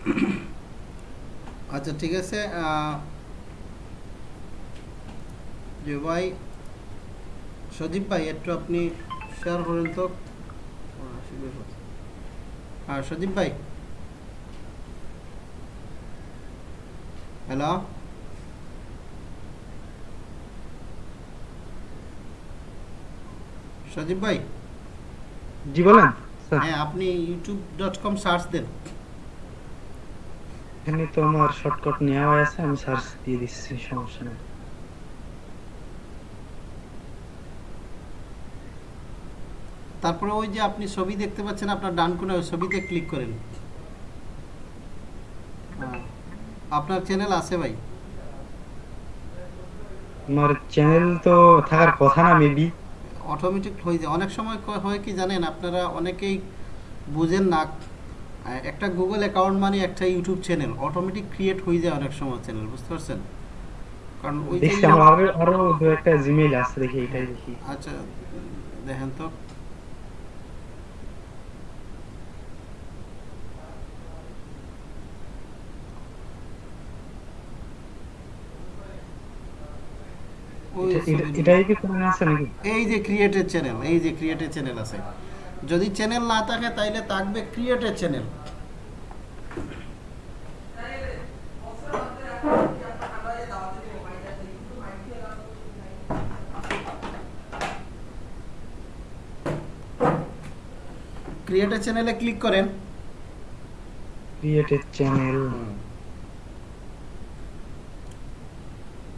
আচ্ছা ঠিক আছে যে ভাই সজীব ভাই একটু আপনি শেয়ার করেন তো। হ্যাঁ সজীব ভাই। হ্যালো সজীব ভাই? জি বলেন হ্যাঁ আপনি ইউটিউব ডট কম সার্চ দেন। এখানে তো আমার শর্টকাট নেওয়া আছে আমি সার্চ দিয়ে দিচ্ছি সমস্যা নেই। তারপরে ওই যে আপনি ছবি দেখতে পাচ্ছেন আপনার ডান কোণে ওই ছবিতে ক্লিক করেন। আপনার চ্যানেল আছে ভাই? আমার চ্যানেল তো থাকার কথা না মেবি অটোমেটিক হয়ে যায়। অনেক সময় হয় কি জানেন আপনারা অনেকেই বুঝেন না একটা গুগল অ্যাকাউন্ট মানে একটা ইউটিউব চ্যানেল অটোমেটিক ক্রিয়েট হয়ে যায় অনেক সময় চ্যানেল বুঝতে পারছেন? কারণ ওই যে দেখছি আমার আরও দু একটা জিমেইল আছে দেখি এটাই দেখি। আচ্ছা দেখেন তো। ওই এটা- এটা- ছবি- এটাই কি কোনো আছে নাকি? এই যে ক্রিয়েটেড চ্যানেল এই যে ক্রিয়েটেড চ্যানেল আছে। যদি চ্যানেল না থাকে তাইলে থাকবে ক্রিয়েটেড চ্যানেল ক্রিয়েটেড চ্যানেলে ক্লিক করেন। ক্রিয়েটেড চ্যানেল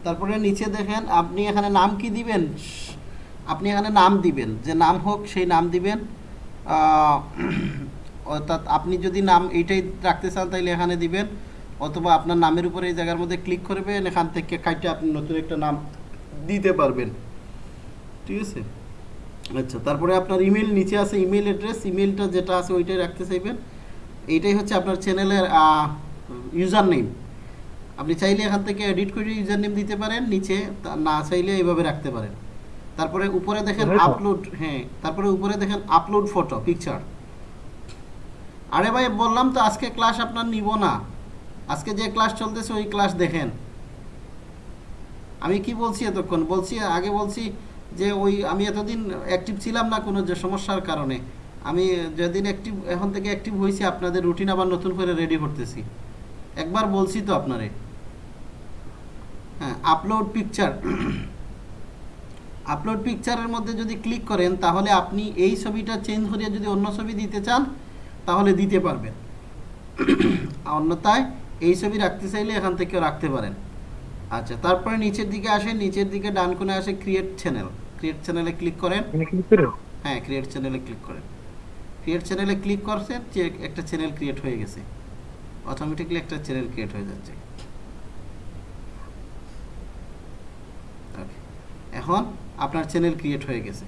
তারপরে নিচে দেখেন আপনি এখানে নাম কি দিবেন? আপনি এখানে নাম দিবেন। যে নাম হোক সেই নাম দিবেন। অর্থাৎ আপনি যদি নাম এইটাই রাখতে চান তাহলে এখানে দিবেন। অথবা আপনার নামের উপরে এই জায়গার মধ্যে ক্লিক করবেন, এখান থেকে কাইটে আপনি নতুন একটা নাম দিতে পারবেন। ঠিক আছে? আচ্ছা তারপরে আপনার ইমেল নিচে আছে ইমেল অ্যাড্রেস ইমেলটা যেটা আছে ওইটাই রাখতে চাইবেন। এইটাই হচ্ছে আপনার চ্যানেলের ইউজার নেম আপনি চাইলে এখান থেকে এডিট করে ইউজার নেম দিতে পারেন, নিচে না চাইলে এইভাবে রাখতে পারেন। তারপরে উপরে দেখেন আপলোড হ্যাঁ তারপরে উপরে দেখেন আপলোড ফটো পিকচার আরে ভাই বললাম তো আজকে ক্লাস আপনার নিব না। আজকে যে ক্লাস চলতেছে ওই ক্লাস দেখেন। আমি কি বলছি এতক্ষণ? বলছি আগে বলছি যে ওই আমি এতদিন অ্যাক্টিভ ছিলাম না কোনো যে সমস্যার কারণে। আমি যেদিন অ্যাক্টিভ এখন থেকে অ্যাক্টিভ হয়েছি আপনাদের রুটিন আবার নতুন করে রেডি করতেছি। একবার বলছি তো আপনারে। হ্যাঁ আপলোড পিকচার আপলোড পিকচারের মধ্যে যদি ক্লিক করেন তাহলে আপনি এই ছবিটা চেঞ্জ করিয়ে যদি অন্য ছবি দিতে চান তাহলে দিতে পারবেন। অন্যথায় এই ছবি রাখতে চাইলে এখান থেকেও রাখতে পারেন। আচ্ছা তারপরে নিচের দিকে আসেন নিচের দিকে ডান কোণে আসে ক্রিয়েট চ্যানেল ক্রিয়েট চ্যানেলে ক্লিক করেন। হ্যাঁ ক্রিয়েট চ্যানেলে ক্লিক করেন। ক্রিয়েট চ্যানেলে ক্লিক করছেন যে একটা চ্যানেল ক্রিয়েট হয়ে গেছে। অটোমেটিকলি একটা চ্যানেল ক্রিয়েট হয়ে যাচ্ছে Okay. এখন আপনার চ্যানেল ক্রিয়েট হয়ে গেছে।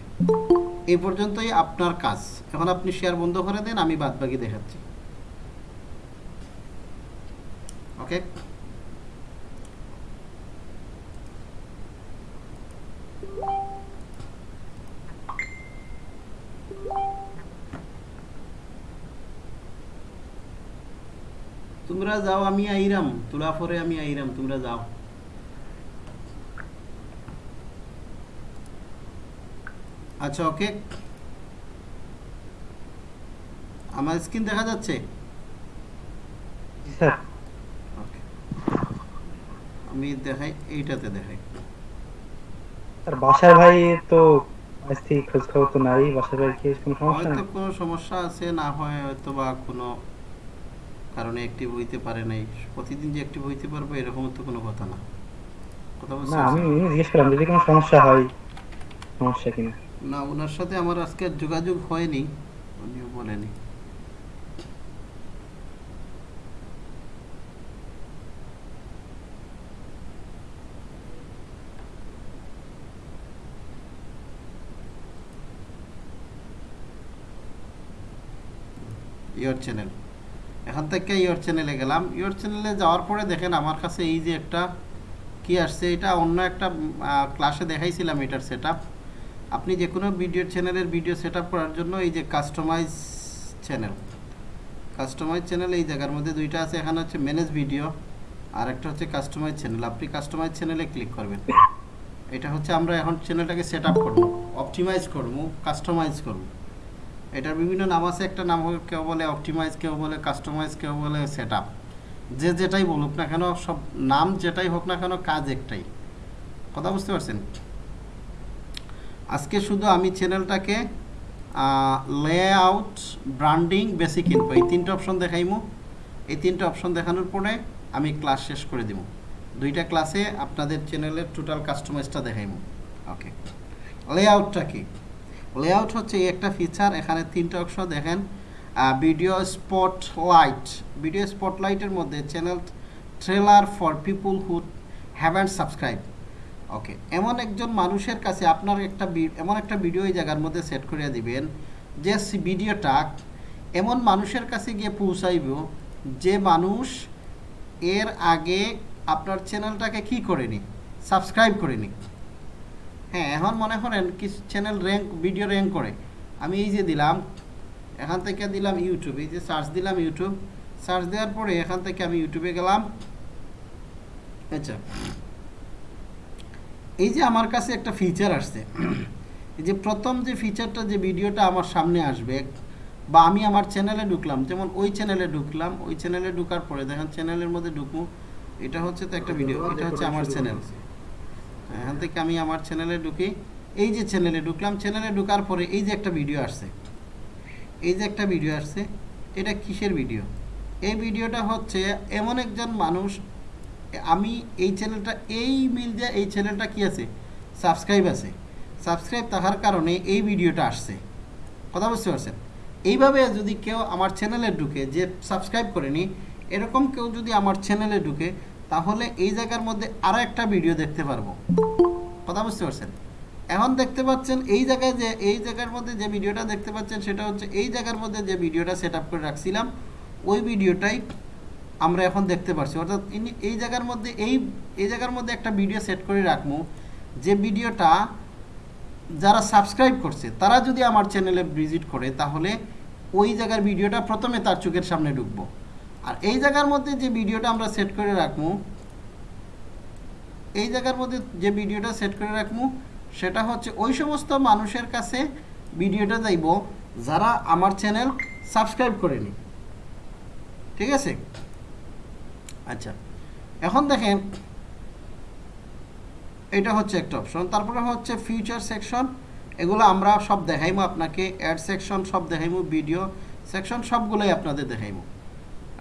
এই পর্যন্তই আপনার কাজ। এখন আপনি শেয়ার বন্ধ করে দেন, আমি বাদ বাকি দেখাচ্ছি। ওকে তোমরা যাও, আমি আইরাম। তোলা পরে আমি আইরাম, তোমরা যাও। আচ্ছা ওকে। আমার স্ক্রিন দেখা যাচ্ছে? ওকে। আমি দেখাই এইটাতে দেখাই। স্যার বাসার ভাই তো আজ থেকে খোঁজ খবর তো নাই। বাসার ভাই কি কোনো সমস্যা? হয়তো কোনো সমস্যা আছে না হয় হয়তো বা কোনো কারণে অ্যাক্টিভ হইতে পারে নাই। প্রতিদিন যে অ্যাক্টিভ হইতে পারবে এরকম তো কোনো কথা না। কথা বলছি না আমি জিজ্ঞেস করলাম যদি কোনো সমস্যা হয়। সমস্যা কিনা না, ওনার সাথে আমার আজকে যোগাযোগ হয়নি, উনিও বলেনি। ইয়োর চ্যানেল এখান থেকে ইয়োর চ্যানেলে গেলাম। ইয়োর চ্যানেলে যাওয়ার পরে দেখেন আমার কাছে এই যে একটা কি আসছে, এটা অন্য একটা ক্লাসে দেখাইছিলাম এটার সেট আপনি যে কোনো ভিডিও চ্যানেলের ভিডিও সেট করার জন্য এই যে কাস্টমাইজ চ্যানেল কাস্টমাইজ চ্যানেল এই জায়গার মধ্যে দুইটা আছে। এখানে হচ্ছে ম্যানেজ ভিডিও আর একটা হচ্ছে কাস্টমাইজ চ্যানেল আপনি কাস্টমাইজ চ্যানেলে ক্লিক করবেন। এটা হচ্ছে আমরা এখন চ্যানেলটাকে সেট আপ করব অপটিমাইজ করব কাস্টমাইজ করব। এটার বিভিন্ন নাম আছে, একটা নাম কেউ বলে অপটিমাইজ কেউ বলে কাস্টমাইজ কেউ বলে সেট আপ যে যেটাই বলুক না কেন, সব নাম যেটাই হোক না কেন, কাজ একটাই। কথা বুঝতে পারছেন? আজকে শুধু আমি চ্যানেলটাকে লেআউট ব্র্যান্ডিং বেসিক ইনফো এই তিনটে অপশন দেখাইমু। এই তিনটে অপশন দেখানোর পরে আমি ক্লাস শেষ করে দিব দুইটা ক্লাসে আপনাদের চ্যানেলের টোটাল কাস্টমাইজটা দেখাইমু। ওকে লেআউটটা কি? লেআউট হচ্ছে এই একটা ফিচার এখানে তিনটে অপশন দেখেন। ভিডিও স্পট লাইট ভিডিও স্পটলাইটের মধ্যে channel trailer for people who haven't subscribe okay, এমন একজন মানুষের কাছে আপনার একটা এমন একটা ভিডিও এই জায়গার মধ্যে সেট করে দিবেন, যে ভিডিওটা এমন মানুষের কাছে গিয়ে পৌঁছাইব যে মানুষ এর আগে আপনার চ্যানেলটাকে কি করেনি? সাবস্ক্রাইব করেনি। হ্যাঁ এখন মনে করেন কি চ্যানেল র্যাঙ্ক ভিডিও র্যাঙ্ক করে। আমি এই যে দিলাম, এখান থেকে দিলাম ইউটিউব এই যে সার্চ দিলাম ইউটিউব সার্চ দেওয়ার পরে এখান থেকে আমি ইউটিউবে গেলাম। আচ্ছা। এই যে আমার কাছে একটা ফিচার আসছে এই যে প্রথম যে ফিচারটা যে ভিডিওটা আমার সামনে আসবে বা আমি আমার চ্যানেলে ঢুকলাম যেমন ওই চ্যানেলে ঢুকলাম ওই চ্যানেলে ঢুকার পরে দেখেন চ্যানেলের মধ্যে ঢুকবো এটা হচ্ছে তো একটা ভিডিও এটা হচ্ছে আমার চ্যানেল এখান থেকে আমি আমার চ্যানেলে ঢুকি এই যে চ্যানেলে ঢুকলাম চ্যানেলে ঢুকার পরে এই যে একটা ভিডিও আসছে এই যে একটা ভিডিও আসছে এটা কিসের ভিডিও এই ভিডিওটা হচ্ছে এমন একজন মানুষ আমি এই চ্যানেলটা এই মিল দিয়ে এই চ্যানেলটা কি আছে? সাবস্ক্রাইব আছে। সাবস্ক্রাইব থাকার কারণে এই ভিডিওটা আসছে। কথা বুঝতে পারছেন? এইভাবে যদি কেউ আমার চ্যানেলে ঢুকে যে সাবস্ক্রাইব করেনি, এরকম কেউ যদি আমার চ্যানেলে ঢুকে, তাহলে এই জায়গার মধ্যে আরও একটা ভিডিও দেখতে পারব। কথা বুঝতে পারছেন? এখন দেখতে পাচ্ছেন এই জায়গায় যে, এই জায়গার মধ্যে যে ভিডিওটা দেখতে পাচ্ছেন, সেটা হচ্ছে এই জায়গার মধ্যে যে ভিডিওটা সেট করে রাখছিলাম, ওই ভিডিওটাই আমরা এখন দেখতে পারছি। অর্থাৎ এই জায়গার মধ্যে, এই এই জায়গার মধ্যে একটা ভিডিও সেট করে রাখব, যে ভিডিওটা যারা সাবস্ক্রাইব করছে, তারা যদি আমার চ্যানেলে ভিজিট করে, তাহলে ওই জায়গার ভিডিওটা প্রথমে তার চোখের সামনে ঢুকবো। আর এই জায়গার মধ্যে যে ভিডিওটা আমরা সেট করে রাখব, এই জায়গার মধ্যে যে ভিডিওটা সেট করে রাখব, সেটা হচ্ছে ওই সমস্ত মানুষের কাছে ভিডিওটা যাইব যারা আমার চ্যানেল সাবস্ক্রাইব করেনি। ঠিক আছে? আচ্ছা। এখন দেখেন এটা হচ্ছে একটা অপশন তারপরে হচ্ছে ফিউচার সেকশন এগুলো আমরা সব দেখাইমো আপনাকে। অ্যাড সেকশন সব দেখাইমো ভিডিও সেকশন সবগুলোই আপনাদের দেখাইমো।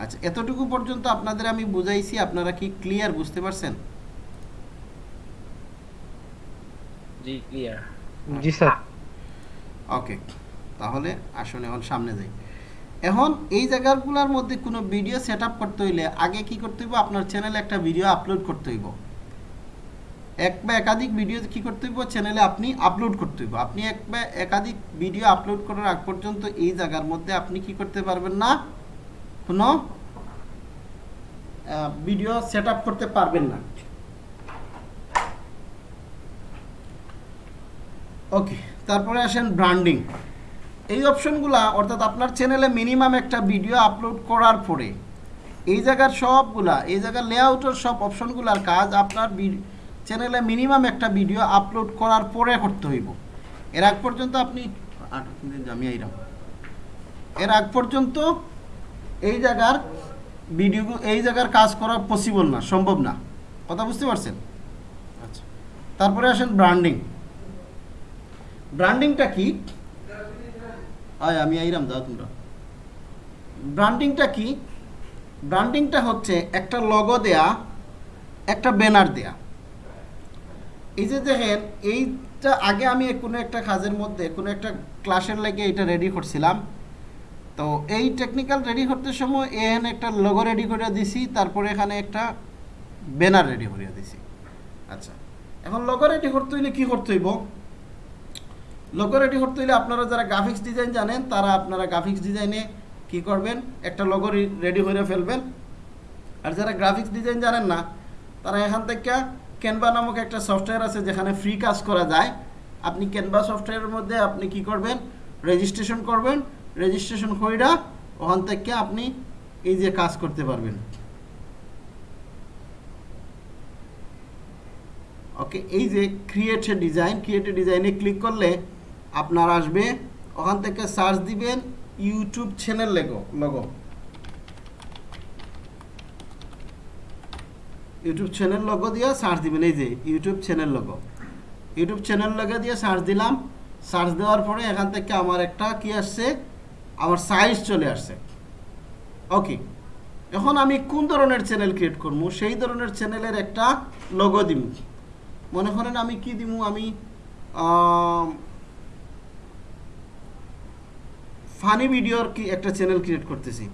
আচ্ছা এতটুকু পর্যন্ত আপনাদের আমি বুঝাইছি আপনারা কি ক্লিয়ার বুঝতে পারছেন? জি ক্লিয়ার জি স্যার। ওকে তাহলে আসুন এখন সামনে যাই। এখন এই জায়গাগুলোর মধ্যে কোনো ভিডিও সেট করতে হইলে আগে কি করতে হইব? আপনার চ্যানেলে একটা ভিডিও আপলোড করতে হইব। এক বা একাধিক ভিডিও কি করতে হইব? চ্যানেলে আপনি আপলোড করতে হইব। আপনি এক বা একাধিক ভিডিও আপলোড করার আগ পর্যন্ত এই জায়গার মধ্যে আপনি কি করতে পারবেন না? কোনো ভিডিও সেট করতে পারবেন না। ওকে তারপরে আসেন ব্র্যান্ডিং এই অপশনগুলা, অর্থাৎ আপনার চ্যানেলে মিনিমাম একটা ভিডিও আপলোড করার পরে, এই জায়গার সবগুলা, এই জায়গার লেআউটের সব অপশনগুলার কাজ আপনার চ্যানেলে মিনিমাম একটা ভিডিও আপলোড করার পরে করতে হইব। এর আগ পর্যন্ত আপনি আমি আইরাম। এর আগ পর্যন্ত এই জায়গার ভিডিও এই জায়গার কাজ করা পসিবল না, সম্ভব না। কথা বুঝতে পারছেন? আচ্ছা। তারপরে আসেন ব্র্যান্ডিং ব্র্যান্ডিংটা কি? আয়, আমি আইরাম দাও তোমরা। ব্র্যান্ডিংটা কি? ব্র্যান্ডিংটা হচ্ছে একটা লগো দেয়া, একটা ব্যানার দেয়া। এই যে দেখেন, এইটা আগে আমি কোনো একটা কাজের মধ্যে, কোনো একটা ক্লাসের লাগে এটা রেডি করছিলাম। তো এই টেকনিক্যাল রেডি করতে সময় এখানে একটা লোগো রেডি করে দিছি, তারপরে এখানে একটা ব্যানার রেডি করে দিছি। আচ্ছা এখন লোগো রেডি করতে হইলে কী করতে হইব? লোগো রেডি করতে হলে আপনারা যারা গ্রাফিক্স ডিজাইন জানেন, তারা আপনারা গ্রাফিক্স ডিজাইনে কি করবেন? একটা লোগো রেডি করে ফেলবেন। আর যারা গ্রাফিক্স ডিজাইন জানেন না, তারা এখান থেকে ক্যানভা নামক একটা সফটওয়্যার আছে যেখানে ফ্রি কাজ করা যায়। আপনি ক্যানভা সফটওয়্যারের মধ্যে আপনি কি করবেন? রেজিস্ট্রেশন করবেন। রেজিস্ট্রেশন কইরা ওখান থেকে আপনি এই যে কাজ করতে পারবেন। ওকে এই যে ক্রিয়েট ডিজাইন ক্রিয়েট ডিজাইনে ক্লিক করলে আপনার আসবে, ওখান থেকে সার্চ দিবেন YouTube channel lego logo YouTube channel logo দিয়ে সার্চ দিবেন, এই যে YouTube channel logo YouTube channel logo দিয়ে সার্চ দিলাম সার্চ দেওয়ার পরে এখান থেকে আমার একটা কি আসছে, আমার সাইজ চলে আসছে। ওকে এখন আমি কোন ধরনের চ্যানেল ক্রিয়েট করব? সেই ধরনের চ্যানেলের একটা লগো দিব মনে করেন আমি কি দিব আমি ফানি ভিডিওর কি একটা চ্যানেল ক্রিয়েট করতেছি।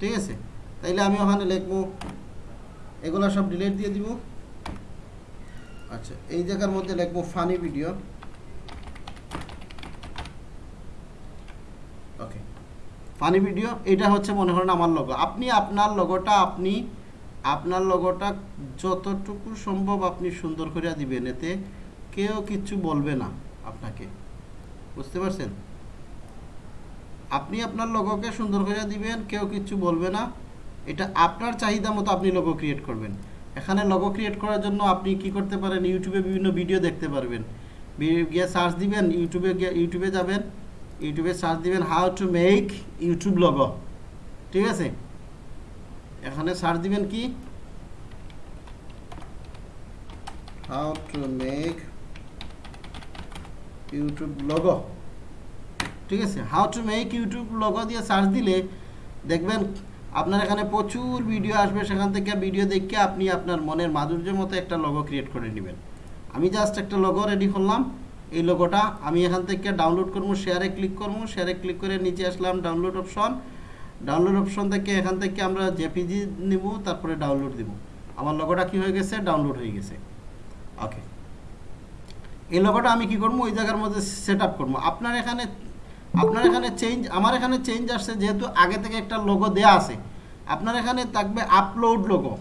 ঠিক আছে? তাইলে আমি ওখানে লিখব, এগুলো সব ডিলিট দিয়ে দিব। আচ্ছা এই জায়গার মধ্যে লিখব funny video okay funny video এটা হচ্ছে মনে করেন আমার লগো আপনি আপনার লগোটা আপনি, আপনার লগোটা যতটুকু সম্ভব আপনি সুন্দর করে দিবেন, এতে কেউ কিচ্ছু বলবে না আপনাকে। বুঝতে পারছেন? আপনি আপনার লগোকে সুন্দর করে দিবেন, কেউ কিচ্ছু বলবে না। এটা আপনার চাহিদা মতো আপনি লগো ক্রিয়েট করবেন। এখানে লগো ক্রিয়েট করার জন্য আপনি কি করতে পারেন, ইউটিউবে বিভিন্ন ভিডিও দেখতে পারবেন। গিয়ে সার্চ দিবেন, ইউটিউবে গিয়ে, ইউটিউবে যাবেন, ইউটিউবে সার্চ দিবেন how to make YouTube logo ঠিক আছে? এখানে সার্চ দিবেন কি? How to make YouTube logo ঠিক আছে? How to make YouTube logo দিয়ে সার্চ দিলে দেখবেন আপনার এখানে প্রচুর ভিডিও আসবে। সেখান থেকে ভিডিও দেখে আপনি আপনার মনের মাধুর্যের মতো একটা লগো ক্রিয়েট করে নেবেন। আমি জাস্ট একটা লগো রেডি করলাম। এই লোগোটা আমি এখান থেকে ডাউনলোড করব শেয়ারে ক্লিক করব। শেয়ারে ক্লিক করে নিচে আসলাম ডাউনলোড অপশন ডাউনলোড অপশন থেকে এখান থেকে আমরা জেপিজি নিব, তারপরে ডাউনলোড দিব। আমার লগোটা কি হয়ে গেছে? ডাউনলোড হয়ে গেছে। ওকে এই লগোটা আমি কি করব? ওই জায়গার মধ্যে সেট আপ করব। আপনার এখানে আপনার এখানে চেঞ্জ আমার এখানে চেঞ্জ আসছে যেহেতু আগে থেকে একটা লোগো দেয়া আছে। আপনার এখানে থাকবে আপলোড লোগো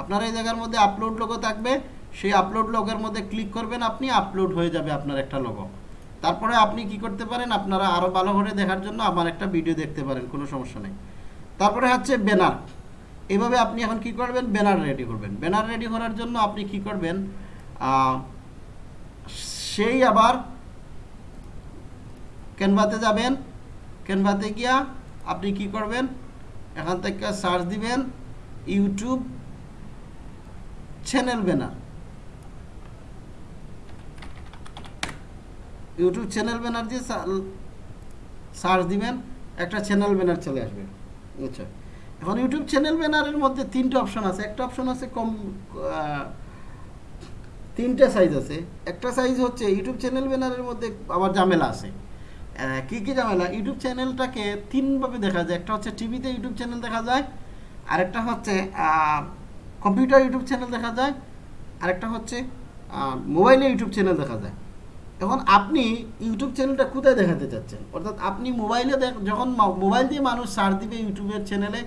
আপনার এই জায়গার মধ্যে আপলোড লোগো থাকবে, সেই আপলোড লোগোর মধ্যে ক্লিক করবেন আপনি আপলোড হয়ে যাবে আপনার একটা লোগো তারপরে আপনি কি করতে পারেন, আপনারা আরও ভালো করে দেখার জন্য আমার একটা ভিডিও দেখতে পারেন, কোনো সমস্যা নেই। তারপরে হচ্ছে ব্যানার এভাবে আপনি এখন কি করবেন ব্যানার রেডি করবেন। ব্যানার রেডি করার জন্য আপনি কি করবেন সেই আবার ক্যানভাতে যাবেন। ক্যানভাতে গিয়া আপনি কি করবেন? এখান থেকে সার্চ দিবেন YouTube channel banner YouTube channel banner দিয়ে সার্চ দিবেন, একটা চ্যানেল ব্যানার চলে আসবে। আচ্ছা এখন ইউটিউব চ্যানেল ব্যানারের মধ্যে তিনটে অপশন আছে। একটা অপশন আছে কম তিনটে সাইজ আছে। একটা সাইজ হচ্ছে ইউটিউব চ্যানেল ব্যানারের মধ্যে আবার ঝামেলা আছে। কি কি ঝামেলা ইউটিউব চ্যানেলটাকে তিনভাবে দেখা যায়। একটা হচ্ছে টিভিতে ইউটিউব চ্যানেল দেখা যায়, আরেকটা হচ্ছে কম্পিউটার ইউটিউব চ্যানেল দেখা যায়, আরেকটা হচ্ছে মোবাইলে ইউটিউব চ্যানেল দেখা যায়। এখন আপনি ইউটিউব চ্যানেলটা কোথায় দেখাতে চাচ্ছেন? অর্থাৎ আপনি মোবাইলে যখন মোবাইল দিয়ে মানুষ সার্চ দিবে ইউটিউবের চ্যানেলে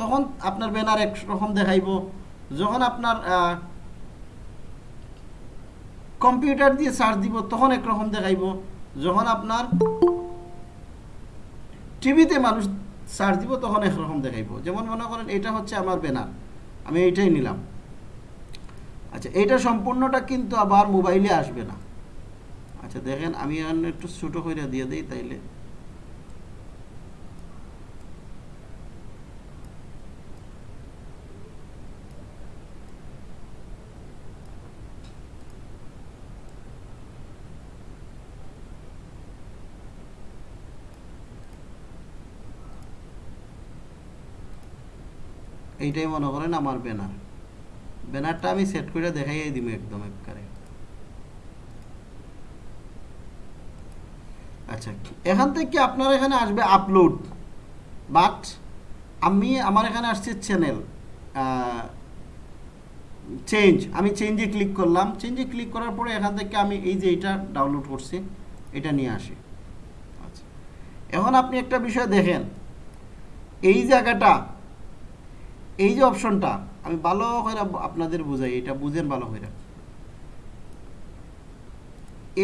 তখন আপনার ব্যানার এক রকম দেখাইব। যখন আপনার কম্পিউটার দিয়ে সার্চ দিব, তখন একরকম দেখাইব। যখন আপনার টিভিতে মানুষ সার্চ দিব, তখন একরকম দেখাইব। যেমন মনে করেন, এটা হচ্ছে আমার ব্যানার আমি এইটাই নিলাম। আচ্ছা এইটা সম্পূর্ণটা কিন্তু আবার মোবাইলে আসবে না। আচ্ছা দেখেন, আমি একটু ছোটো করে দিয়ে দিই, তাইলে এইটাই মনে করেন আমার ব্যানার। ব্যানারটা আমি সেট করে দেখাইয়ে দিব একদম একবারে। আচ্ছা এখান থেকে আপনার এখানে আসবে আপলোড বাট আমি, আমার এখানে আসছে চ্যানেল চেঞ্জ আমি চেঞ্জে ক্লিক করলাম। চেঞ্জে ক্লিক করার পরে এখান থেকে আমি এই যে এটা ডাউনলোড করছি, এটা নিয়ে আসি। আচ্ছা এখন আপনি একটা বিষয় দেখেন। এই জায়গাটা এই যে অপশনটা, আমি ভালো করে আপনাদের বুঝাই, এটা বুঝেন ভালো করে।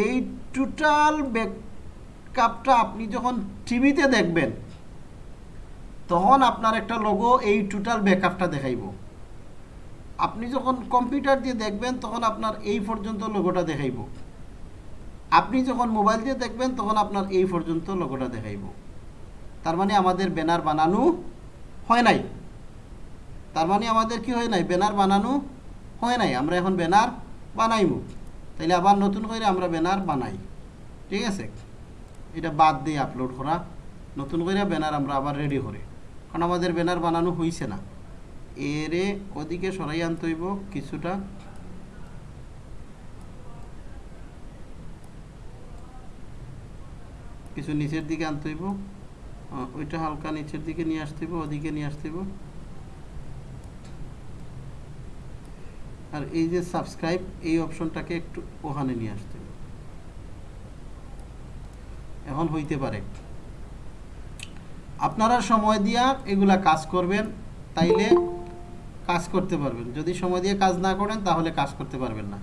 এই টোটাল ব্যাকআপটা আপনি যখন টিভিতে দেখবেন, তখন আপনার একটা লোগো এই টোটাল ব্যাকআপটা দেখাইব। আপনি যখন কম্পিউটার দিয়ে দেখবেন, তখন আপনার এই পর্যন্ত লোগোটা দেখাইব। আপনি যখন মোবাইল দিয়ে দেখবেন, তখন আপনার এই পর্যন্ত লোগোটা দেখাইব। তার মানে আমাদের ব্যানার বানানো হয় নাই। তার মানে আমাদের কি হয় নাই? ব্যানার বানানো হয় নাই। আমরা এখন ব্যানার বানাইব তাইলে আবার নতুন করে আমরা ব্যানার বানাই। ঠিক আছে? এটা বাদ দিয়ে আপলোড করা। নতুন করে ব্যানার আমরা আবার রেডি করি। কারণ আমাদের ব্যানার বানানো হইছে না। এরে ওদিকে সরাই আনতে হইব কিছুটা। কিছু নিচের দিকে আনতে হইব। ওইটা হালকা নিচের দিকে নিয়ে আসতে হইব, ওদিকে নিয়ে আসতে হইব। আর এই যে সাবস্ক্রাইব এই অপশনটাকে একটু ওখানে নিয়ে আসতে হবে। এখন হইতে পারে। আপনারা সময় দিয়া এগুলা কাজ করবেন, তাইলে কাজ করতে পারবেন। যদি সময় দিয়ে কাজ না করেন, তাহলে কাজ করতে পারবেন না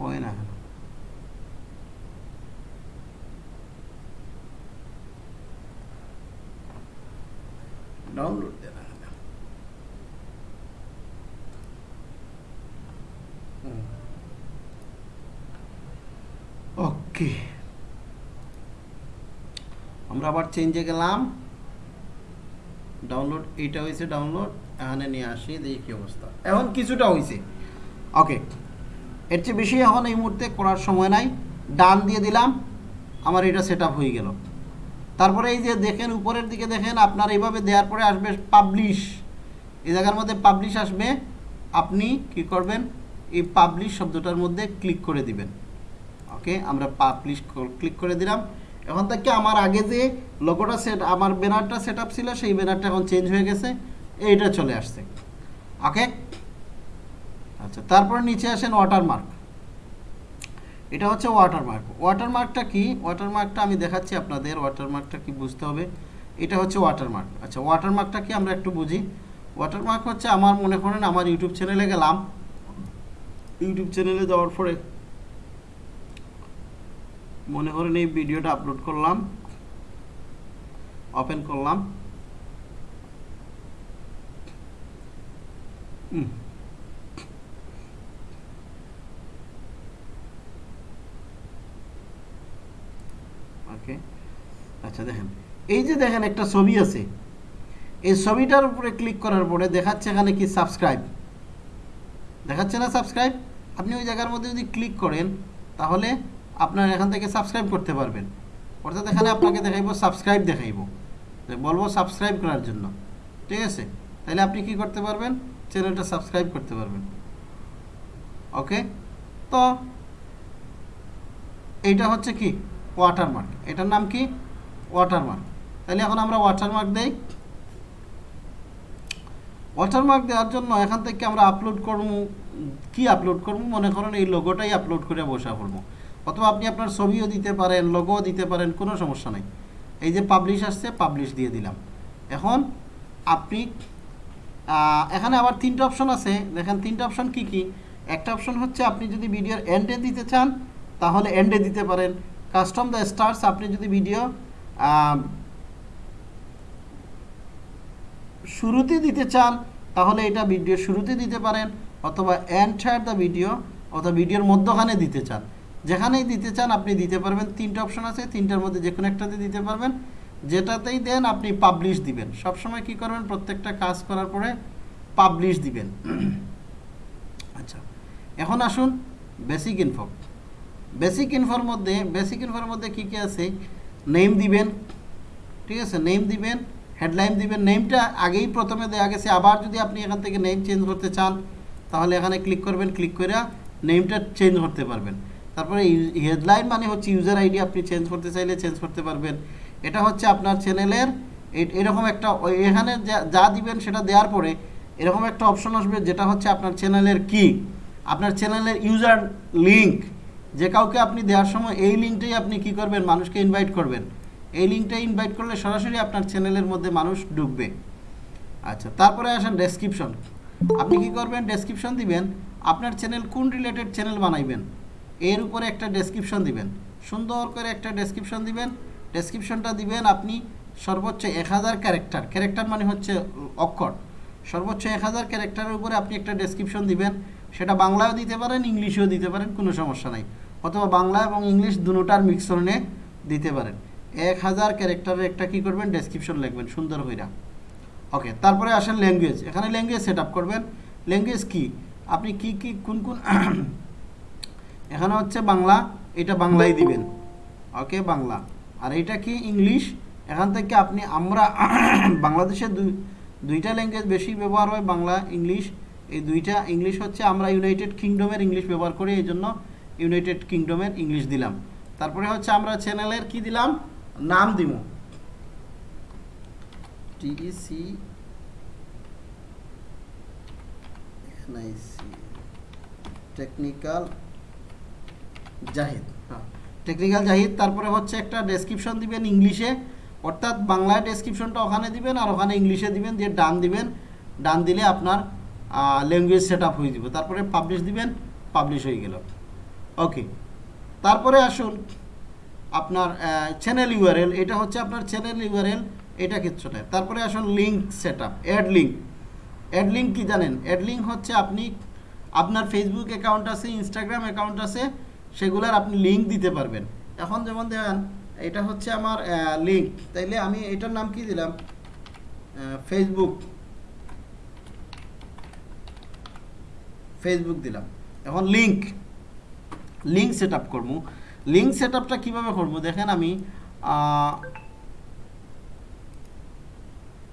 হয় না কেন ডাউনলোড দেনা ওকে আমরা আবার চেঞ্জে গেলাম। ডাউনলোড এইটা হয়েছে ডাউনলোড এখানে নিয়ে আসি, দেখি কী অবস্থা। এখন কিছুটা হয়েছে। ওকে এর চেয়ে বেশি এখন এই মুহূর্তে করার সময় নাই। ডান দিয়ে দিলাম, আমার এটা সেট হয়ে গেল। তারপরে এই যে দেখেন, উপরের দিকে দেখেন, আপনার এইভাবে দেওয়ার পরে আসবে পাবলিশ এই জায়গার মধ্যে পাবলিশ আসবে, আপনি কি করবেন? এই পাবলিশ শব্দটার মধ্যে ক্লিক করে দিবেন। ওকে আমরা পাবলিশ ক্লিক করে দিলাম। এখন থেকে আমার আগে যে লোগোটা সেট আমার ব্যানারটা সেট আপ ছিল, সেই ব্যানারটা এখন চেঞ্জ হয়ে গেছে। এইটা চলে আসছে। ওকে আচ্ছা তারপর নিচে আসেন ওয়াটারমার্ক এটা হচ্ছে ওয়াটারমার্ক ওয়াটারমার্কটা কি? ওয়াটারমার্কটা আমি দেখাচ্ছি আপনাদের ওয়াটারমার্কটা কি বুঝতে হবে? এটা হচ্ছে ওয়াটারমার্ক আচ্ছা ওয়াটারমার্কটা কি আমরা একটু বুঝি? ওয়াটারমার্ক হচ্ছে আমার, মনে করেন, আমার ইউটিউব চ্যানেলে গেলাম। ইউটিউব চ্যানেলে যাওয়ার পরে মনে করেন এই ভিডিওটা আপলোড করলাম ওপেন করলাম। ওকে আচ্ছা দেখেন, এই যে দেখেন একটা ছবি আছে, এই ছবিটার উপরে ক্লিক করার পরে দেখাচ্ছে এখানে কি সাবস্ক্রাইব দেখাচ্ছে না সাবস্ক্রাইব আপনি ওই জায়গার মধ্যে যদি ক্লিক করেন, তাহলে আপনার এখান থেকে সাবস্ক্রাইব করতে পারবেন। অর্থাৎ এখানে আপনাকে দেখাইবো সাবস্ক্রাইব দেখাইবো। বলব সাবস্ক্রাইব করার জন্য। ঠিক আছে? তাহলে আপনি কি করতে পারবেন? চ্যানেলটা সাবস্ক্রাইব করতে পারবেন। ওকে? তো এইটা হচ্ছে কি? ওয়াটারমার্ক এটার নাম কি? ওয়াটারমার্ক তাহলে এখন আমরা ওয়াটারমার্ক দেই। ওয়াটারমার্ক দেওয়ার জন্য এখান থেকে আমরা আপলোড করব। কি আপলোড করব? মনে করেন এই লোগোটাই আপলোড করে বসা করব অথবা আপনি আপনার ছবিও দিতে পারেন লোগোও দিতে পারেন, কোনো সমস্যা নাই। এই যে পাবলিশ আসছে পাবলিশ দিয়ে দিলাম। এখন আপনি এখানে আবার তিনটা অপশন আছে। দেখেন, তিনটা অপশন কি কি? একটা অপশন হচ্ছে আপনি যদি ভিডিওর এন্ডে দিতে চান, তাহলে এন্ডে দিতে পারেন। কাস্টম দ্য স্টার্স আপনি যদি ভিডিও শুরুতে দিতে চান, তাহলে এটা ভিডিও শুরুতে দিতে পারেন, অথবা এন্টার দ্য ভিডিও অথবা ভিডিওর মধ্যখানে দিতে চান। যেখানেই দিতে চান আপনি দিতে পারবেন। তিনটা অপশন আছে, তিনটার মধ্যে যে কোনো একটাতে দিতে পারবেন। যেটাতেই দেন আপনি পাবলিশ দিবেন। সবসময় কি করবেন? প্রত্যেকটা কাজ করার পরে পাবলিশ দিবেন। আচ্ছা এখন আসুন বেসিক ইনফো বেসিক ইনফোর মধ্যে বেসিক ইনফোর মধ্যে কী কী আছে? নেম দিবেন। ঠিক আছে? নেম দিবেন হেডলাইন দিবেন। নেমটা আগেই প্রথমে দেওয়া গেছে। আবার যদি আপনি এখান থেকে নেম চেঞ্জ করতে চান, তাহলে এখানে ক্লিক করবেন। ক্লিক করে নেমটা চেঞ্জ করতে পারবেন। তারপরে হেডলাইন মানে হচ্ছে ইউজার আইডি আপনি চেঞ্জ করতে চাইলে চেঞ্জ করতে পারবেন। এটা হচ্ছে আপনার চ্যানেলের এরকম একটা এখানে যা- দিবেন সেটা দেওয়ার পরে এরকম একটা অপশন আসবে যেটা হচ্ছে আপনার চ্যানেলের কি? আপনার চ্যানেলের ইউজার লিঙ্ক যে কাউকে আপনি দেওয়ার সময় এই লিঙ্কটাই আপনি কি করবেন? মানুষকে ইনভাইট করবেন। এই লিঙ্কটা ইনভাইট করলে সরাসরি আপনার চ্যানেলের মধ্যে মানুষ ঢুকবে। আচ্ছা তারপরে আসেন ডেসক্রিপশন আপনি কি করবেন? ডেসক্রিপশন দিবেন। আপনার চ্যানেল কোন রিলেটেড চ্যানেল বানাইবেন? এর উপরে একটা ডেসক্রিপশন দিবেন। সুন্দর করে একটা ডেসক্রিপশন দিবেন। ডেসক্রিপশনটা দিবেন আপনি সর্বোচ্চ এক হাজার ক্যারেক্টার ক্যারেক্টার মানে হচ্ছে অক্ষর। সর্বোচ্চ এক হাজার ক্যারেক্টারের উপরে আপনি একটা ডেসক্রিপশন দিবেন। সেটা বাংলায়ও দিতে পারেন, ইংলিশেও দিতে পারেন, কোনো সমস্যা নাই। অথবা বাংলা এবং ইংলিশ দুটোটার মিক্সরণে দিতে পারেন। এক হাজার ক্যারেক্টারের একটা কি করবেন? ডেসক্রিপশন লিখবেন, সুন্দর হইরা। ওকে তারপরে আসেন ল্যাঙ্গুয়েজ এখানে ল্যাঙ্গুয়েজ সেট করবেন। ল্যাঙ্গুয়েজ কি? আপনি কি কি, কোন কোন এখানে হচ্ছে বাংলা, এটা বাংলাই দিবেন। ওকে, বাংলা। আর এটা কি ইংলিশ? এখান থেকে আপনি আমরা বাংলাদেশে দুই, দুইটা ল্যাঙ্গুয়েজ বেশি ব্যবহার হয়, বাংলা, ইংলিশ। এই দুইটা ইংলিশ হচ্ছে আমরা ইউনাইটেড কিংডমের ইংলিশ ব্যবহার করি, এই জন্য ইউনাইটেড কিংডমের ইংলিশ দিলাম। তারপরে হচ্ছে আমরা চ্যানেলের কি দিলাম? নাম দিব। NIC technical Jahid. Technical Jahid, তারপরে হচ্ছে একটা ডেসক্রিপশন দিবেন ইংলিশে। অর্থাৎ বাংলায় ডেসক্রিপশনটা ওখানে দিবেন আর ওখানে ইংলিশে দিবেন, দিয়ে ডান দিবেন। ডান দিলে আপনার ল্যাঙ্গুয়েজ সেট আপ হয়ে যাবে। তারপরে পাবলিশ দিবেন পাবলিশ হয়ে গেল। ওকে তারপরে আসুন আপনার চ্যানেল ইউআরএল এটা হচ্ছে আপনার চ্যানেল ইউআরএল এটা কিছুটা তারপরে আসুন link set up add link add link কী জানেন? অ্যাড লিঙ্ক হচ্ছে আপনি, আপনার ফেসবুক অ্যাকাউন্ট আছে ইনস্টাগ্রাম অ্যাকাউন্ট আছে। সেগুলার আপনি লিঙ্ক দিতে পারবেন। এখন যেমন দেখেন, এটা হচ্ছে আমার লিঙ্ক তাইলে আমি এটার নাম কি দিলাম? ফেসবুক ফেসবুক দিলাম। এখন লিঙ্ক লিঙ্ক সেট আপ করব। লিঙ্ক সেট আপটা কীভাবে করব? দেখেন আমি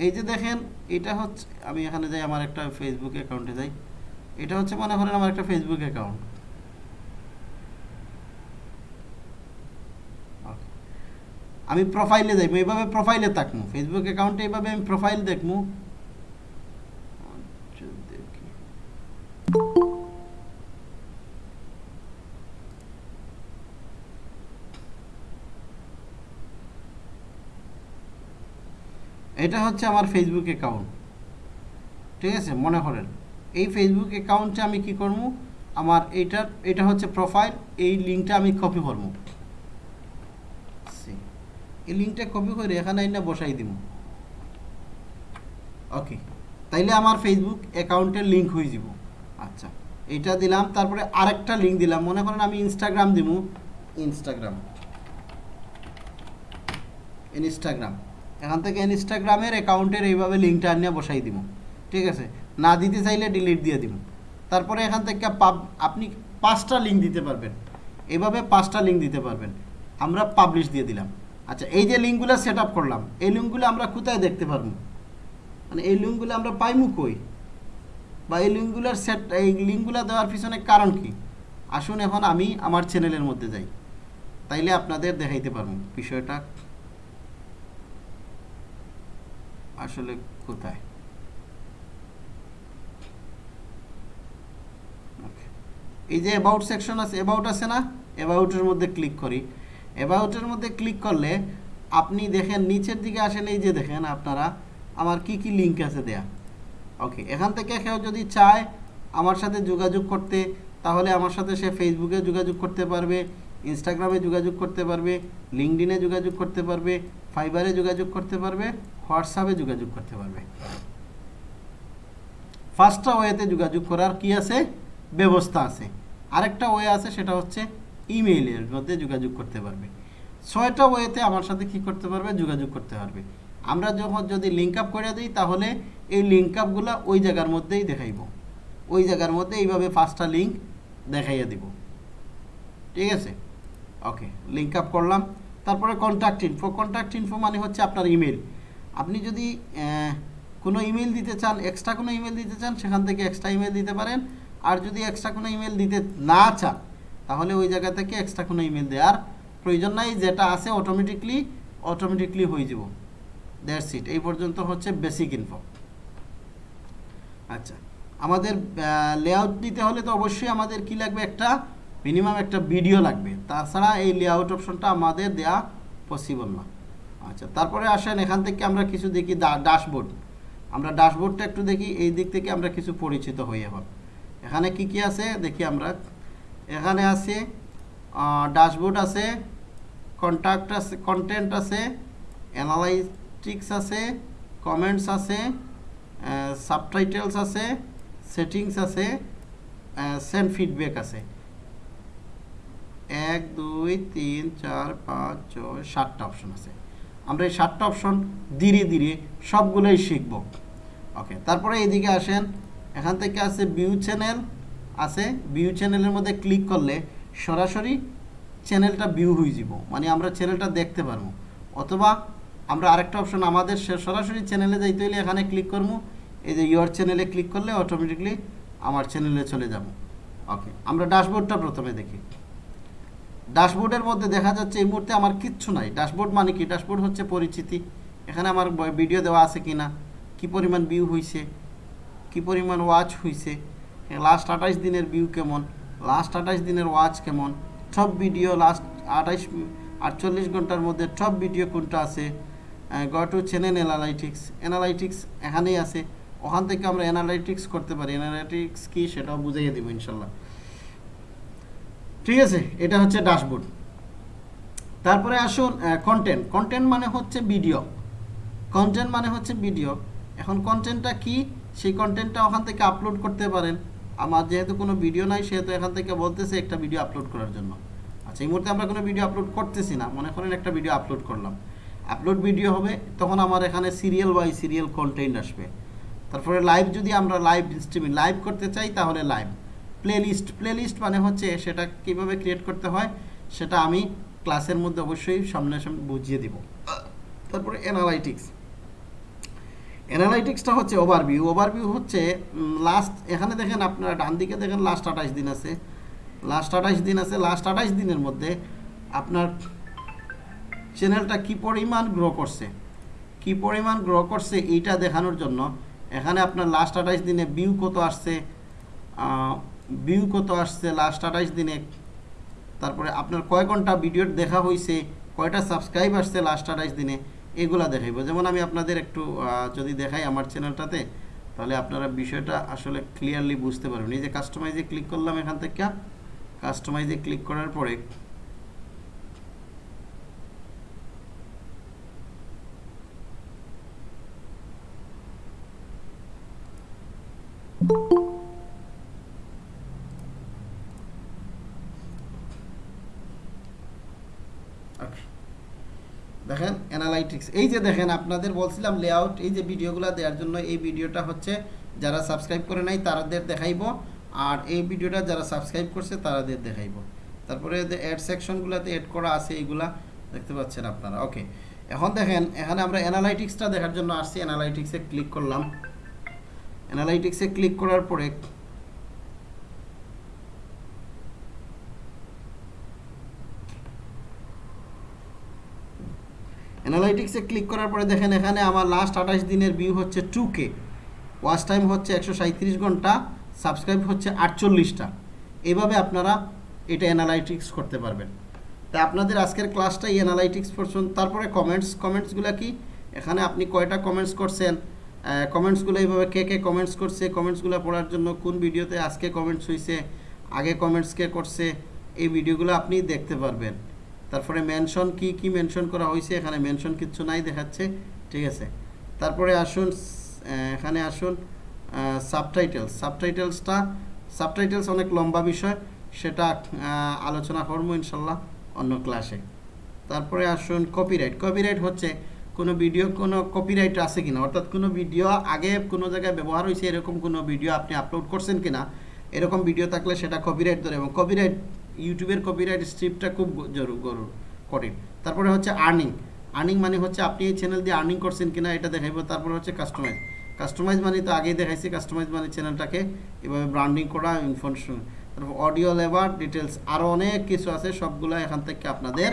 এই যে দেখেন, এটা হচ্ছে, আমি এখানে যাই, আমার একটা ফেসবুক অ্যাকাউন্টে যাই। এটা হচ্ছে মনে করেন আমার একটা ফেসবুক অ্যাকাউন্ট আমি প্রোফাইলে যাইবো এইভাবে প্রোফাইলে থাকব ফেসবুক অ্যাকাউন্টে এইভাবে আমি প্রোফাইল দেখব এটা হচ্ছে আমার ফেসবুক অ্যাকাউন্ট ঠিক আছে? মনে করেন। এই ফেসবুক অ্যাকাউন্টে আমি কি করব আমার এইটার, এটা হচ্ছে প্রোফাইল এই লিঙ্কটা আমি কপি করব এই লিঙ্কটা কপি করে এখানে এনে বসাই দিব ওকে তাইলে আমার ফেসবুক অ্যাকাউন্টের লিঙ্ক হয়ে যাব। আচ্ছা এটা দিলাম, তারপরে আরেকটা লিঙ্ক দিলাম। মনে করেন আমি ইনস্টাগ্রাম দিব ইনস্টাগ্রাম ইনস্টাগ্রাম এখান থেকে ইনস্টাগ্রামের অ্যাকাউন্টের এইভাবে লিঙ্কটা আনিয়ে বসাই দিব ঠিক আছে? না দিতে চাইলে ডিলিট দিয়ে দিব তারপরে এখান থেকে পাব আপনি পাঁচটা লিঙ্ক দিতে পারবেন। এভাবে পাঁচটা লিঙ্ক দিতে পারবেন। আমরা পাবলিশ দিয়ে দিলাম। আচ্ছা এই যে লিঙ্কগুলো সেট আপ করলাম, এই লিঙ্কগুলো আমরা কোথায় দেখতে পারব? মানে এই লিঙ্কগুলো আমরা পাইমু কই? বা এই লিঙ্কগুলোর সেট এই লিঙ্কগুলো দেওয়ার পিছনে কারণ কি? আসুন এখন আমি আমার চ্যানেলের মধ্যে যাই। তাইলে আপনাদের দেখাইতে পারব বিষয়টা আসলে কোথায়. এই যে অ্যাবাউট সেকশন আছে অ্যাবাউট আছে না? অ্যাবাউটের মধ্যে ক্লিক করি। অ্যাবাউটের মধ্যে ক্লিক করলে আপনি দেখেন নিচের দিকে আসেন, এই যে দেখেন আপনারা, আমার কি কি লিঙ্ক আছে দেয়া। ওকে এখান থেকে কেউ যদি চায় আমার সাথে যোগাযোগ করতে, তাহলে আমার সাথে সে ফেসবুকে যোগাযোগ করতে পারবে ইনস্টাগ্রামে যোগাযোগ করতে পারবে লিঙ্কডিনে যোগাযোগ করতে পারবে ফাইবারে যোগাযোগ করতে পারবে হোয়াটসঅ্যাপে যোগাযোগ করতে পারবে। ফার্স্টটা ওয়েতে যোগাযোগ করার কি আছে? ব্যবস্থা আছে। আরেকটা ওয়ে আছে, সেটা হচ্ছে ইমেইলের মধ্যে যোগাযোগ করতে পারবে। ছয়টা ওয়েতে আমার সাথে কি করতে পারবে? যোগাযোগ করতে পারবে। আমরা যখন যদি লিঙ্ক আপ করে দিই, তাহলে এই লিঙ্ক আপগুলো ওই জায়গার মধ্যেই দেখাইব। ওই জায়গার মধ্যে এইভাবে পাঁচটা লিঙ্ক দেখাইয়া দিব। ঠিক আছে? ওকে লিঙ্ক আপ করলাম। তারপরে কন্ট্যাক্ট ইনফো কন্ট্যাক্ট ইনফো মানে হচ্ছে আপনার ইমেল আপনি যদি কোনো ইমেল দিতে চান এক্সট্রা কোনো ইমেল দিতে চান, সেখান থেকে এক্সট্রা ইমেল দিতে পারেন। আর যদি এক্সট্রা কোনো ইমেল দিতে না চান তাহলে ওই জায়গা থেকে এক্সট্রা কোনো ইমেল দেওয়ার প্রয়োজন নাই, যেটা আছে অটোমেটিকলি অটোমেটিকলি হয়ে যাব। দ্যাটস ইট এই পর্যন্ত হচ্ছে বেসিক ইনফো আচ্ছা আমাদের লেআউট দিতে হলে তো অবশ্যই আমাদের কি লাগবে একটা মিনিমাম একটা ভিডিও লাগবে। তাছাড়া এই লেআউট অপশনটা আমাদের দেয়া পসিবল না। আচ্ছা তারপরে আসেন, এখান থেকে আমরা কিছু দেখি ড্যাশবোর্ড আমরা ড্যাশবোর্ডটা একটু দেখি, এই দিক থেকে আমরা কিছু পরিচিত হই এখন। এখানে কি কি আছে, দেখি আমরা। এখানে আছে ড্যাশবোর্ড আছে কন্ট্যাক্ট আছে কন্টেন্ট আছে অ্যানালাইটিক্স আছে কমেন্টস আছে সাবটাইটেলস আছে সেটিংস আছে সেন্ড ফিডব্যাক আছে। এক, দুই, তিন, চার, পাঁচ, ছয়, সাতটা অপশন আছে। আমরা এই সাতটা অপশন ধীরে ধীরে সবগুলোই শিখব। ওকে তারপরে এদিকে আসেন। এখান থেকে আছে ভিউ চ্যানেল আছে ভিউ চ্যানেলের মধ্যে ক্লিক করলে সরাসরি চ্যানেলটা ভিউ হয়ে যাব। মানে আমরা চ্যানেলটা দেখতে পারব। অথবা আমরা আরেকটা অপশন আমাদের সরাসরি চ্যানেলে যাইতে হলে এখানে ক্লিক করব। এই যে ইয়োর চ্যানেলে ক্লিক করলে অটোমেটিকলি আমার চ্যানেলে চলে যাব। ওকে আমরা ড্যাশবোর্ডটা প্রথমে দেখি। ড্যাশবোর্ডের মধ্যে দেখা যাচ্ছে এই মুহূর্তে আমার কিচ্ছু নাই। ড্যাশবোর্ড মানে কি? ড্যাশবোর্ড হচ্ছে পরিচিতি। এখানে আমার ভিডিও দেওয়া আছে কি না কী পরিমাণ ভিউ হয়েছে কী পরিমাণ ওয়াচ হয়েছে লাস্ট আঠাইশ দিনের ভিউ কেমন? লাস্ট আঠাইশ দিনের ওয়াচ কেমন? সব ভিডিও লাস্ট আঠাইশ আটচল্লিশ ঘণ্টার মধ্যে সব ভিডিও কোনটা আছে? গ টু চ্যানেল অ্যানালাইটিক্স অ্যানালাইটিক্স এখানেই আছে। ওখান থেকে আমরা অ্যানালাইটিক্স করতে পারি। অ্যানালাইটিক্স কী সেটাও বুঝিয়ে দিব ইনশাল্লাহ। ঠিক আছে, এটা হচ্ছে ড্যাশবোর্ড তারপরে আসুন কন্টেন্ট কন্টেন্ট মানে হচ্ছে ভিডিও কন্টেন্ট মানে হচ্ছে ভিডিও এখন কন্টেন্টটা কি? সেই কন্টেন্টটা ওখান থেকে আপলোড করতে পারেন। আমার যেহেতু কোনো ভিডিও নাই, সেহেতু এখান থেকে বলতেছে একটা ভিডিও আপলোড করার জন্য। আচ্ছা এই মুহূর্তে আমরা কোনো ভিডিও আপলোড করতেছি না, মনে করেন একটা ভিডিও আপলোড করলাম। আপলোড ভিডিও হবে, তখন আমার এখানে সিরিয়াল বাই সিরিয়াল কন্টেন্ট আসবে। তারপরে লাইভ যদি আমরা লাইভ স্ট্রিমিং লাইভ করতে চাই তাহলে লাইভ প্লেলিস্ট প্লেলিস্ট মানে হচ্ছে সেটা কীভাবে ক্রিয়েট করতে হয়, সেটা আমি ক্লাসের মধ্যে অবশ্যই সামনে সামনে বুঝিয়ে দিব। তারপরে অ্যানালাইটিক্স অ্যানালাইটিক্সটা হচ্ছে ওভারভিউ ওভারভিউ হচ্ছে লাস্ট এখানে দেখেন আপনারা ডান দিকে দেখেন লাস্ট আঠাশ দিন আছে। লাস্ট আঠাশ দিন আছে। লাস্ট আঠাশ দিনের মধ্যে আপনার চ্যানেলটা কি পরিমাণ গ্রো করছে? কি পরিমাণ গ্রো করছে এইটা দেখানোর জন্য এখানে আপনার লাস্ট আঠাশ দিনে ভিউ কত আসছে ভিউ কত আসছে লাস্ট আঠাশ দিনে? তারপরে আপনার কয় ঘণ্টা ভিডিও দেখা হয়েছে কয়টা সাবস্ক্রাইব আসছে লাস্ট আঠাশ দিনে? এগুলা দেখাইব যেমন আমি আপনাদের একটু যদি দেখাই আমার চ্যানেলটাতে, তাহলে আপনারা বিষয়টা আসলে ক্লিয়ারলি বুঝতে পারবেন এই যে কাস্টমাইজে ক্লিক করলাম এখান থেকে কাস্টমাইজে ক্লিক করার পরে Okay. দেখেন অ্যানালাইটিক্স এই যে দেখেন, আপনাদের বলছিলাম লেআউট এই যে ভিডিওগুলো দেওয়ার জন্য এই ভিডিওটা হচ্ছে যারা সাবস্ক্রাইব করে নাই, তারাদের দেখাইবো। আর এই ভিডিওটা যারা সাবস্ক্রাইব করছে, তারাদের দেখাইবো। তারপরে অ্যাড সেকশনগুলোতে অ্যাড করা আছে, এইগুলা দেখতে পাচ্ছেন আপনারা। ওকে এখন দেখেন, এখানে আমরা অ্যানালাইটিক্সটা দেখার জন্য আসছি। অ্যানালাইটিক্সে ক্লিক করলাম। অ্যানালাইটিক্সে ক্লিক করার পরে অ্যানালাইটিক্সে ক্লিক করার পরে দেখেন এখানে আমার লাস্ট আঠাশ দিনের ভিউ হচ্ছে টু কে ওয়াচ টাইম হচ্ছে একশো সাঁত্রিশ ঘণ্টা সাবস্ক্রাইব হচ্ছে আটচল্লিশটা। এভাবে আপনারা এটা অ্যানালাইটিক্স করতে পারবেন। তা আপনাদের আজকের ক্লাসটা এই অ্যানালাইটিক্স পড়ছেন তারপরে কমেন্টস কমেন্টসগুলো কি? এখানে আপনি কয়টা কমেন্টস করছেন? কমেন্টসগুলো এইভাবে কে কে কমেন্টস করছে? কমেন্টসগুলো পড়ার জন্য কোন ভিডিওতে আজকে কমেন্টস হয়েছে আগে কমেন্টস কে করছে? এই ভিডিওগুলো আপনি দেখতে পারবেন। তারপরে মেনশন কি কি মেনশন করা হয়েছে এখানে মেনশন কিচ্ছু নাই দেখাচ্ছে, ঠিক আছে। তারপরে আসুন এখানে আসুন সাবটাইটেলস সাবটাইটেলসটা সাবটাইটেলস অনেক লম্বা বিষয়, সেটা আলোচনা করব ইনশাল্লাহ অন্য ক্লাসে তারপরে আসুন কপিরাইট কপিরাইট হচ্ছে, কোনো ভিডিও কোনো কপিরাইট আছে কিনা? অর্থাৎ কোনো ভিডিও আগে কোনো জায়গায় ব্যবহার হয়েছে এরকম কোনো ভিডিও আপনি আপলোড করছেন কিনা? এরকম ভিডিও থাকলে সেটা কপিরাইট ধরে এবং কপিরাইট ইউটিউবের কপিরাইট স্ট্রিপটা খুব কঠিন। তারপরে হচ্ছে আর্নিং আর্নিং মানে হচ্ছে আপনি এই চ্যানেল দিয়ে আর্নিং করছেন কিনা এটা দেখাইব, তারপরে হচ্ছে কাস্টমাইজ কাস্টমাইজ মানে তো আগেই দেখাইছি কাস্টমাইজ মানে চ্যানেলটাকে এভাবে ব্র্যান্ডিং করা ইনফরমেশন তারপর অডিও লেবার ডিটেলস আরও অনেক কিছু আছে, সবগুলো এখান থেকে আপনাদের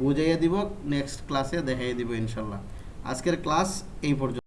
বুঝাইয়ে দিব নেক্সট ক্লাসে দেখাইয়ে দিব ইনশাল্লাহ। আজকের ক্লাস এই পর্যন্ত